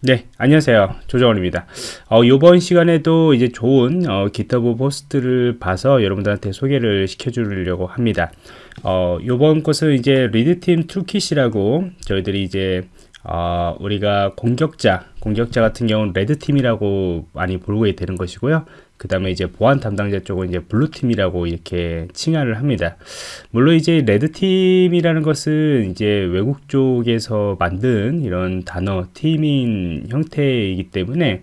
네, 안녕하세요. 조정원입니다. 어, 이번 시간에도 이제 좋은 어, GitHub 포스트를 봐서 여러분들한테 소개를 시켜주려고 합니다. 어, 이번 것은 이제 red team toolkit이라고 저희들이 이제 어, 우리가 공격자, 공격자 같은 경우는 red team이라고 많이 부르게 되는 것이고요. 그 다음에 이제 보안 담당자 쪽은 이제 blue team이라고 이렇게 칭하를 합니다. 물론 이제 red team이라는 것은 이제 외국 쪽에서 만든 이런 단어, 팀인 형태이기 때문에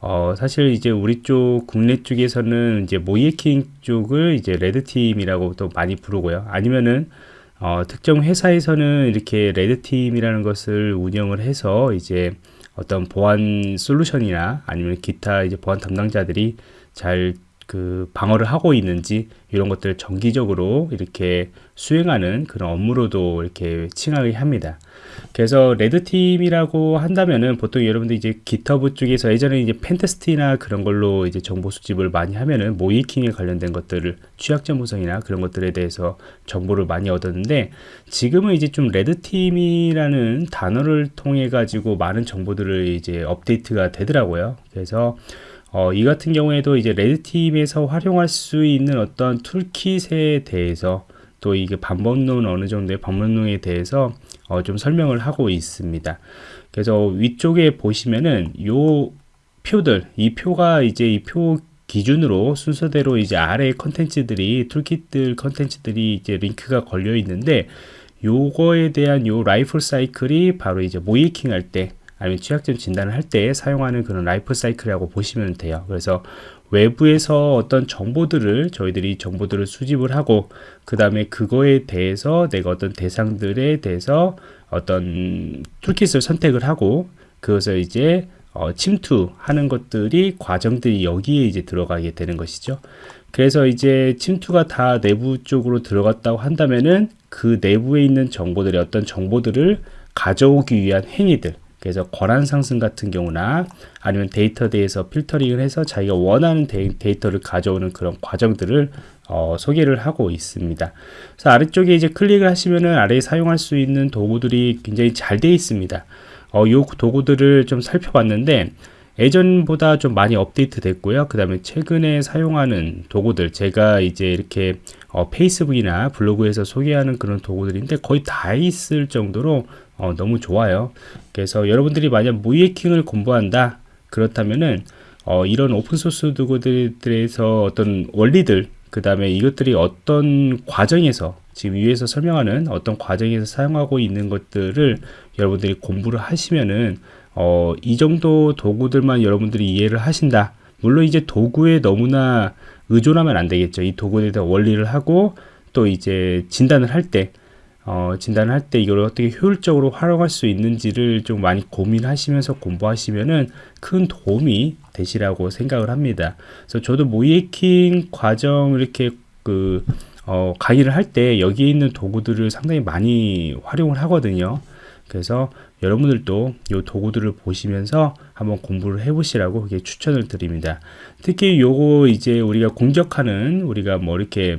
어, 사실 이제 우리 쪽 국내 쪽에서는 이제 모이에킹 쪽을 이제 레드팀이라고 또 많이 부르고요. 아니면은 어, 특정 회사에서는 이렇게 레드팀이라는 것을 운영을 해서 이제 어떤 보안 솔루션이나 아니면 기타 이제 보안 담당자들이 잘 그 방어를 하고 있는지 이런 것들을 정기적으로 이렇게 수행하는 그런 업무로도 이렇게 칭하게 합니다. 그래서 red team이라고 한다면은 보통 여러분들 이제 GitHub 쪽에서 예전에 이제 pentest나 그런 걸로 이제 정보 수집을 많이 하면은 모의해킹에 관련된 것들을 취약점 분석이나 그런 것들에 대해서 정보를 많이 얻었는데 지금은 이제 좀 red team이라는 단어를 통해 가지고 많은 정보들을 이제 업데이트가 되더라고요. 그래서 어, 이 같은 경우에도 이제 red team에서 활용할 수 있는 어떤 toolkit에 대해서 또 이게 방법론 어느 정도의 방법론에 대해서 어, 좀 설명을 하고 있습니다. 그래서 위쪽에 보시면은 요 표들, 이 표가 이제 이 표 기준으로 순서대로 이제 아래 컨텐츠들이 toolkit들 컨텐츠들이 이제 링크가 걸려 있는데 요거에 대한 요 라이프 사이클이 바로 이제 모의해킹 할때 아니면 취약점 진단을 할 때 사용하는 그런 라이프 사이클이라고 보시면 돼요. 그래서 외부에서 어떤 정보들을 저희들이 정보들을 수집을 하고 그 다음에 그거에 대해서 내가 어떤 대상들에 대해서 어떤 툴킷을 선택을 하고 그것을 이제 어, 침투하는 것들이 과정들이 여기에 이제 들어가게 되는 것이죠. 그래서 이제 침투가 다 내부 쪽으로 들어갔다고 한다면은 그 내부에 있는 정보들의 어떤 정보들을 가져오기 위한 행위들 그래서 권한 상승 같은 경우나 아니면 데이터 내에서 필터링을 해서 자기가 원하는 데이, 터를 가져오는 그런 과정들을 어, 소개를 하고 있습니다. 그래서 아래쪽에 이제 클릭을 하시면은 아래에 사용할 수 있는 도구들이 굉장히 잘 되어 있습니다. 어, 이 도구들을 좀 살펴봤는데 예전보다 좀 많이 업데이트 됐고요. 그 다음에 최근에 사용하는 도구들 제가 이제 이렇게 어, 페이스북이나 블로그에서 소개하는 그런 도구들인데 거의 다 있을 정도로 어, 너무 좋아요. 그래서 여러분들이 만약 무이해킹을 공부한다 그렇다면은 어, 이런 오픈소스 도구들에서 어떤 원리들 그 다음에 이것들이 어떤 과정에서 지금 위에서 설명하는 어떤 과정에서 사용하고 있는 것들을 여러분들이 공부를 하시면은 어, 이 정도 도구들만 여러분들이 이해를 하신다. 물론 이제 도구에 너무나 의존하면 안 되겠죠. 이 도구에 대한 원리를 하고 또 이제 진단을 할 때, 어, 진단을 할때 이걸 어떻게 효율적으로 활용할 수 있는지를 좀 많이 고민하시면서 공부하시면은 큰 도움이 되시라고 생각을 합니다. 그래서 저도 모이킹 과정 이렇게 그, 어, 강의를 할 때 여기에 있는 도구들을 상당히 많이 활용을 하거든요. 그래서 여러분들도 이 도구들을 보시면서 한번 공부를 해보시라고 그게 추천을 드립니다. 특히 요거 이제 우리가 공격하는 우리가 뭐 이렇게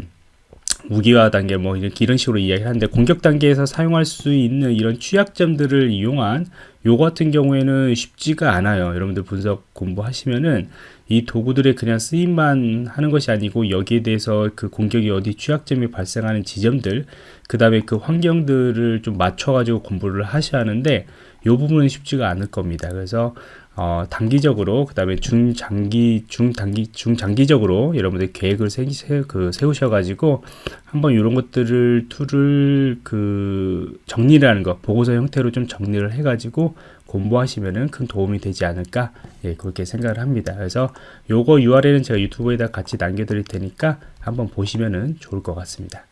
무기화 단계 뭐 이런 식으로 이야기하는데 공격 단계에서 사용할 수 있는 이런 취약점들을 이용한 요 같은 경우에는 쉽지가 않아요. 여러분들 분석 공부하시면은 이 도구들의 그냥 쓰임만 하는 것이 아니고 여기에 대해서 그 공격이 어디 취약점이 발생하는 지점들 그 다음에 그 환경들을 좀 맞춰 가지고 공부를 하셔야 하는데 이 부분은 쉽지가 않을 겁니다 그래서 어, 단기적으로 그 다음에 중장기 중단기 중장기적으로 여러분들 계획을 세, 세, 그 세우셔 가지고 한번 이런 것들을 툴을 그 정리를 하는 거 보고서 형태로 좀 정리를 해 가지 고 공부하시면은 큰 도움이 되지 않을까 예, 그렇게 생각을 합니다. 그래서 요거 URL은 제가 유튜브에다 같이 남겨 드릴 테니까 한번 보시면은 좋을 것 같습니다